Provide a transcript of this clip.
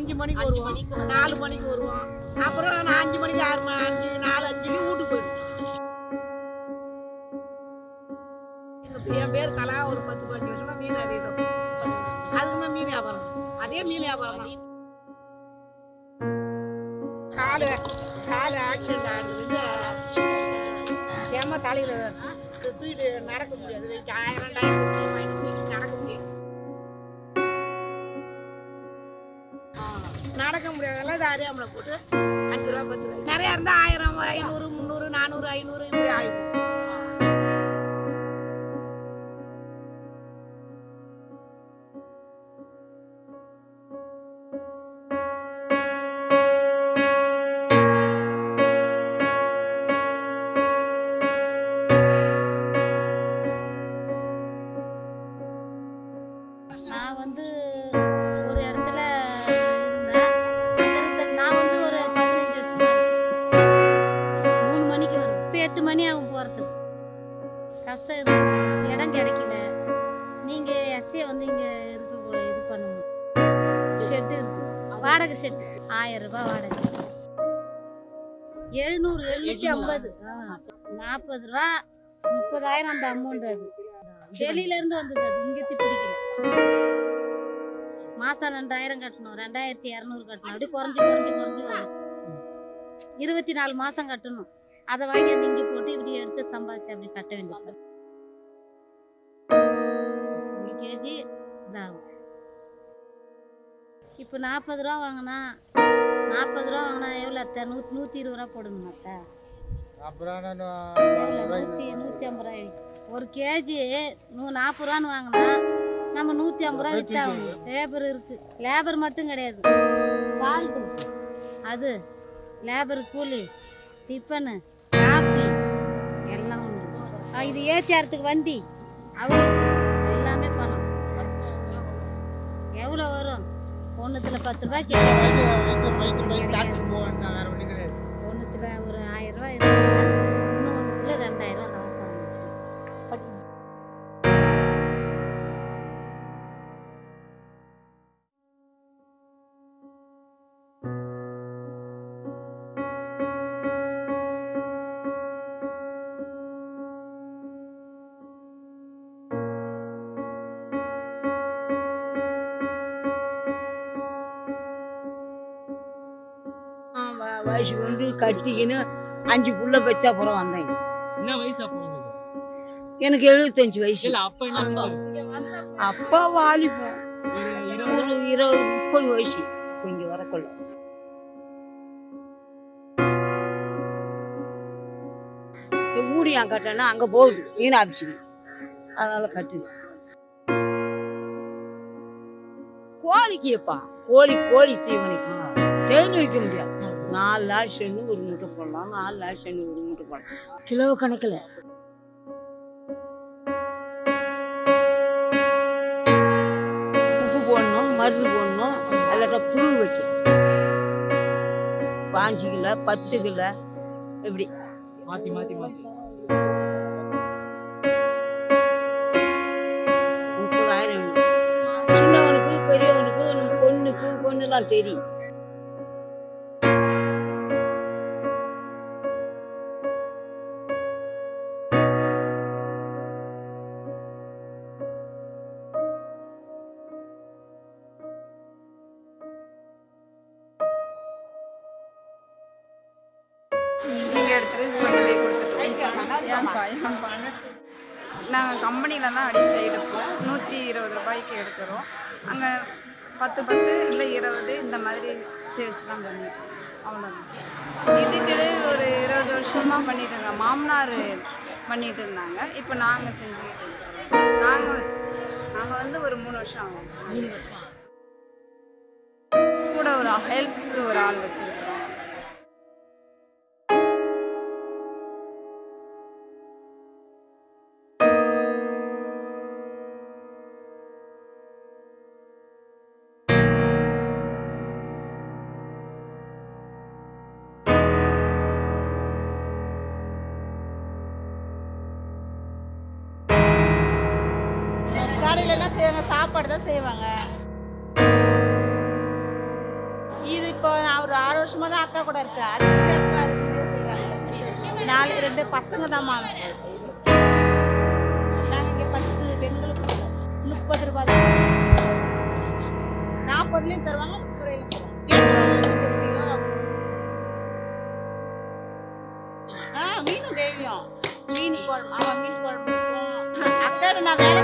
அஞ்சு மணிக்கு வருவோம். நாலு மணிக்கு வருவோம். அப்புறம் நான் அஞ்சு மணிக்கு ஆறு மணி அஞ்சு நாலு அஞ்சுக்கு வீட்டுக்கு போயிடுவோம். எங்க என் பேர் கலா ஒரு பத்து பதினஞ்சு வருஷமா மீன் அறியிடும் அதுக்குமே மீன் வியாபாரம். அதே மீன் வியாபாரம் தான். காலு காலு ஆக்சிடென்ட் ஆனது செம தலையில தூக்கிட்டு நடக்க முடியாது. ஆயிரம் ரெண்டாயிரம் நடக்க முடியாதெல்லாம் இது அறியாமல போட்டு அஞ்சு ரூபா பத்து ரூபா. நிறையா இருந்தால் ஆயிரம் ஐநூறு முந்நூறு நானூறு ஐநூறு இப்படி ஆயிடும் கஷ்டம் இருக்கு. இடம் கிடைக்கல. நீங்கள் எஸ்சியை வந்து இங்கே இருக்க இது பண்ணணும் ஷெட்டு இருக்கு. வாடகை ஷெட்டு ஆயிரம் ரூபாய் வாடகை. எழுநூறு எழுநூற்றி ஐம்பது. நாற்பது ரூபா முப்பதாயிரம் அந்த அமௌண்ட் அது. வெளியில இருந்து வந்தது அது. இங்கே பிடிக்கல. மாசம் ரெண்டாயிரம் கட்டணும். ரெண்டாயிரத்தி இரநூறு கட்டணும். அப்படி குறைஞ்சு குறைஞ்சு குறைஞ்சு வரும். இருபத்தி நாலு மாசம் கட்டணும். அதை வாங்கி வந்து இங்கே போட்டு இப்படி எடுத்து சம்பாதிச்சு அப்படி கட்ட வேண்டியது. கேஜி இதாகும். இப்போ நாற்பது ரூபா வாங்கினா நாற்பது ரூபா வாங்கினா எவ்வளோ அத்தை? நூற்றி நூற்றி இருபது ரூபா போடணும் அத்தை? நூற்றி நூற்றி ஐம்பது ரூபாய். ஒரு கேஜி நூ நாற்பது ரூபான்னு வாங்கினா நம்ம நூற்றி ஐம்பது ரூபா வித்தாகணும் லேபர் இருக்கு. லேபர் மட்டும் கிடையாது. சால்ட்டு அது லேபர் கூலி டிஃபனு காஃபி எல்லாம் உண்டு இது ஏற்றியாரத்துக்கு வண்டி. அவங்களுக்கு எல்லாமே பணம் எவ்வளோ வரும்? ஒன்றுத்தில் பத்து ரூபாய் வைத்து கேட்க வைத்து வைத்து போய் சாப்பிட்டு வேண்டாம் வேறு ஒன்றும் கிடையாது. வயசு வந்து கட்டிக்கின்னு அஞ்சு புள்ள பெற்ற அப்புறம் வந்தேன். என்ன வயசு அப்போ எனக்கு எழுபத்தஞ்சு வயசு. அப்ப வாலிபம் ஒரு இருபது முப்பது வயசு. இங்க வரக்குள்ள இந்த ஊடியான் கட்டனா அங்க போகுது. மீனாட்சிக்கு அதனால கட்டு கோழிக்குப்பா கோழி கோழி தீவனைக்கு தேன் வைக்க முடியாது. நாலு நாள் சென்று ஒரு மூட்டை போடலாம் நாலு நாள் சென்று ஒரு மூட்டை போடலாம். கிலோ கணக்கில். உப்பு போடணும் மருந்து போடணும் இல்லாட்டா புழு வச்சு. பாஞ்சு கிலோ பத்து கிலோ இப்படி. மாத்தி மாத்தி மாத்தி. முப்பதாயிரம் சின்னவனுக்கு பெரியவனுக்கு நம்ம பொண்ணுக்கு பொண்ணுலாம் தெரியும். நீங்கள் எடுத்துட்டு கொண்டு போய் கொடுத்துட்டு ஏன்பா ஏன்பா நாங்கள் கம்பெனியில் தான் அடிச்சு எடுப்போம். நூற்றி இருபது ரூபாய்க்கு எடுக்கிறோம். அங்கே பத்து பத்து இல்லை இருபது இந்த மாதிரி சேல்ஸ் தான் பண்ணிருக்கோம் அவ்வளோதான் இதுக்கிடையே ஒரு இருபது வருஷமாக பண்ணிட்டு இருந்தோம் மாமனார் பண்ணிட்டு இருந்தாங்க. இப்போ நாங்கள் செஞ்சுக்கிட்டு இருக்கோம். நாங்கள் நாங்கள் வந்து ஒரு மூணு வருஷம் ஆகும். கூட ஒரு ஹெல்ப்புக்கு ஒரு ஆள் வச்சுருக்கிறோம் காலையில என்ன செய்வாங்க சாப்பாடு தான் செய்வாங்க. இது இப்போ நான் ஒரு ஆறு வருஷமா தான் அக்கா கூட இருக்கேன். அதுக்கு அக்கா அதுக்கு நாலு நாளைக்கு ரெண்டு பசங்க தான் மாமன் நாங்கள் இங்கே பத்து பெண்களுக்கு முப்பது ரூபாய் தான். நாற்பதுலேயும் தருவாங்க முப்பது தருவாங்க. ஆ மீன் டெய்லியும். மீன் குழம்பு ஆமாம் மீன் குழம்பு அக்கா நான் வேலை